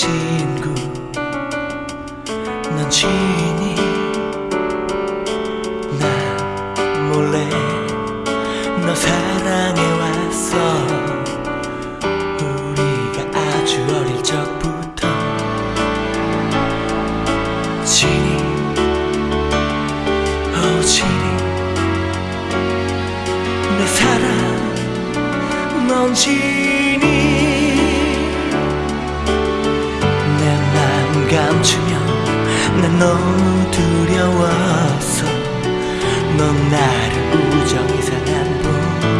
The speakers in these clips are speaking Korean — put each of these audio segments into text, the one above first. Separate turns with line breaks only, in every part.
친구 넌 지인이 난 몰래 너 사랑해왔어 우리가 아주 어릴 적부터 지니 오 지니 내 사랑 넌지 난 너무 두려웠어 넌 나를 우정히 사랑한 뿐이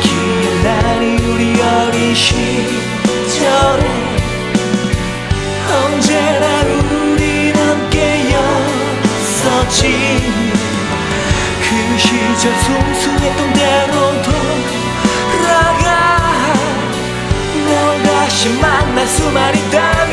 기억나니 우리 어린 시절에 언제나 우린 함께였었지. 그 시절 순수했던 대로 다시 만날 수만 있다면